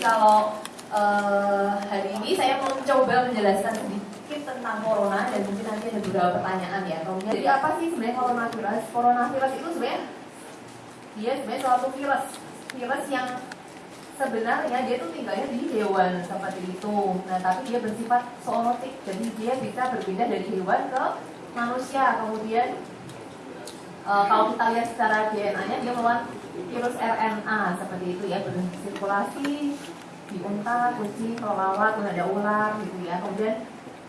kalau uh, hari ini saya mau coba menjelaskan sedikit tentang corona dan mungkin nanti ada beberapa pertanyaan ya. Kemudian, jadi apa sih sebenarnya coronavirus? Coronavirus itu sebenarnya dia sebenarnya suatu virus, virus yang sebenarnya dia tuh tinggalnya di hewan seperti itu. Nah, tapi dia bersifat zoonotik, jadi dia bisa berpindah dari hewan ke manusia. Kemudian uh, kalau kita lihat secara DNA-nya dia melawan virus RNA seperti itu ya bersirkulasi di unta, kucing, kelelawar, kemudian ada ular gitu ya. Kemudian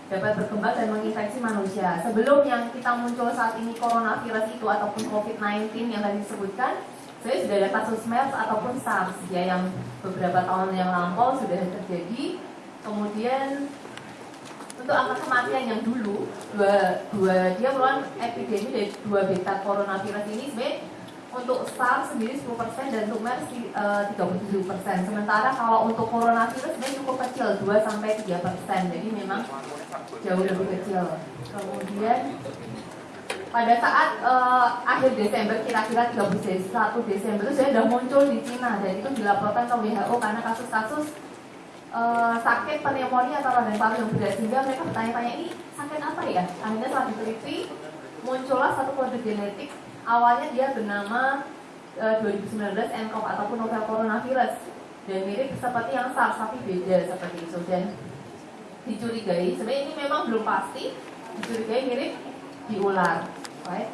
dapat berkembang dan menginfeksi manusia. Sebelum yang kita muncul saat ini coronavirus itu ataupun COVID-19 yang tadi disebutkan, saya sudah ada kasus MERS ataupun SARS ya yang beberapa tahun yang lampau sudah terjadi. Kemudian untuk angka kematian yang dulu dua, dua dia merupakan epidemi dari dua beta coronavirus ini sebenarnya untuk SARS sendiri 10% dan untuk MERS uh, 37%. Sementara kalau untuk coronavirus sebenarnya cukup kecil 2 sampai 3%. Jadi memang jauh lebih kecil. Kemudian pada saat uh, akhir Desember kira-kira 31 Desember itu sudah muncul di Cina dan itu dilaporkan ke WHO karena kasus-kasus uh, sakit pneumonia atau radang paru yang berat sehingga mereka bertanya-tanya ini sakit apa ya? Akhirnya setelah diteliti muncullah satu kode genetik. Awalnya dia bernama uh, 2019 nCoV ataupun novel coronavirus. Dan mirip seperti yang SARS tapi beda seperti itu. Dan dicurigai sebenarnya ini memang belum pasti dicurigai mirip di ular right?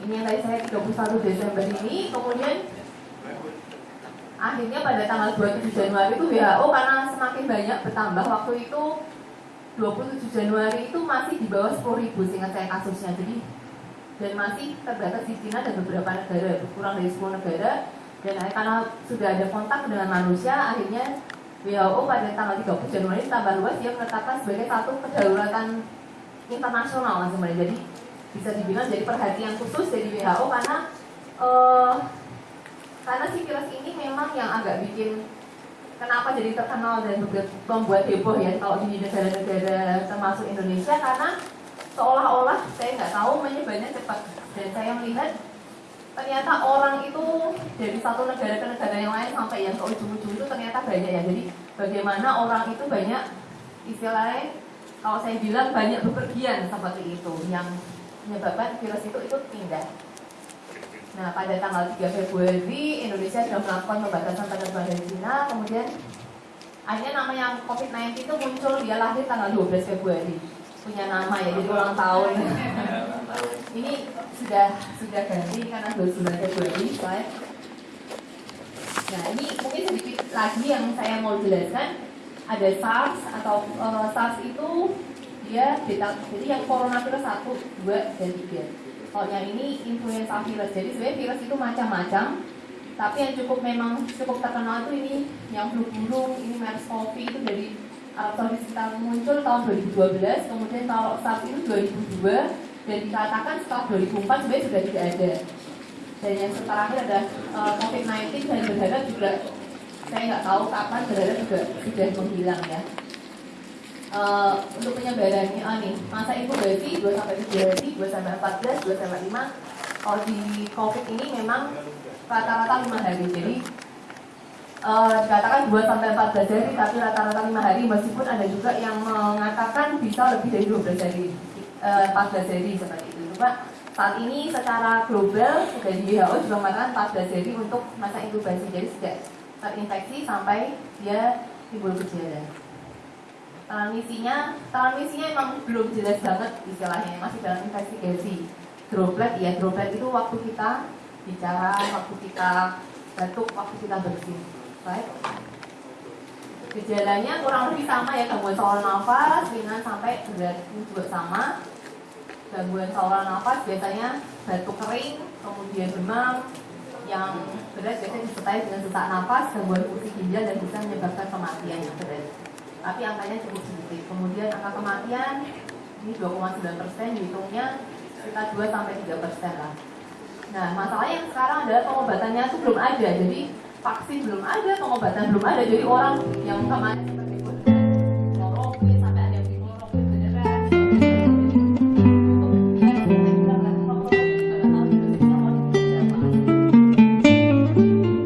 ini yang tadi saya 31 Desember ini. Kemudian akhirnya pada tanggal 27 Januari itu WHO karena semakin banyak bertambah waktu itu 27 Januari itu masih di bawah 10 ribu seingat saya kasusnya. Jadi dan masih terbatas di Cina dan beberapa negara kurang dari 10 negara. Dan karena sudah ada kontak dengan manusia akhirnya WHO pada tanggal 30 Januari tambah luas dia menetapkan sebagai satu kedaruratan internasional sebenarnya jadi bisa dibilang jadi perhatian khusus dari WHO karena uh, karena si virus ini yang agak bikin kenapa jadi terkenal dan membuat heboh ya kalau di negara-negara termasuk Indonesia? Karena seolah-olah saya nggak tahu menyebarnya cepat. Dan saya melihat ternyata orang itu dari satu negara ke negara yang lain sampai yang ke ujung-ujung itu ternyata banyak ya. Jadi bagaimana orang itu banyak istilahnya kalau saya bilang banyak bepergian seperti itu yang menyebabkan virus itu itu pindah Nah, pada tanggal 3 Februari, Indonesia sudah melakukan pembatasan penerbangan dari Cina, kemudian akhirnya nama yang COVID-19 itu muncul, dia lahir tanggal 12 Februari. Punya nama ya, jadi ulang tahun. Ini sudah sudah ganti karena 29 Februari, right? Nah, ini mungkin sedikit lagi yang saya mau jelaskan. Ada SARS atau uh, SARS itu dia beta, jadi yang coronavirus 1, 2, dan 3 kalau yang ini influenza virus. Jadi sebenarnya virus itu macam-macam. Tapi yang cukup memang cukup terkenal itu ini yang flu burung ini MERS-CoV itu dari Arab Saudi muncul tahun 2012 kemudian kalau SARS itu 2002 dan dikatakan setelah 2004 sebenarnya sudah tidak ada. Dan yang terakhir ada uh, COVID-19 dan berharap juga saya nggak tahu kapan berharap juga sudah menghilang ya uh, untuk penyebarannya oh nih masa inkubasi 2 sampai 3 hari 2 sampai 14 2 sampai 5 kalau di covid ini memang rata-rata 5 hari. Jadi uh, dikatakan 2 sampai 14 hari tapi rata-rata 5 hari meskipun ada juga yang mengatakan bisa lebih dari 12 hari. Uh, eh, 14 hari seperti itu. Pak saat ini secara global dari WHO juga mengatakan 14 hari untuk masa inkubasi. Jadi sejak terinfeksi sampai dia timbul gejala transmisinya transmisinya emang belum jelas banget istilahnya masih dalam investigasi. Droplet ya droplet itu waktu kita bicara waktu kita batuk waktu kita bersin. Baik. Gejalanya kurang lebih sama ya gangguan saluran nafas ringan sampai berat juga sama. Gangguan saluran nafas biasanya batuk kering kemudian demam yang berat biasanya disertai dengan sesak nafas gangguan fungsi ginjal dan bisa menyebabkan kematian yang berat tapi angkanya cukup sedikit. Kemudian angka kematian ini 2,9 persen, dihitungnya sekitar 2 sampai 3 persen lah. Nah, masalahnya yang sekarang adalah pengobatannya itu belum ada, jadi vaksin belum ada, pengobatan belum ada, jadi orang yang kemarin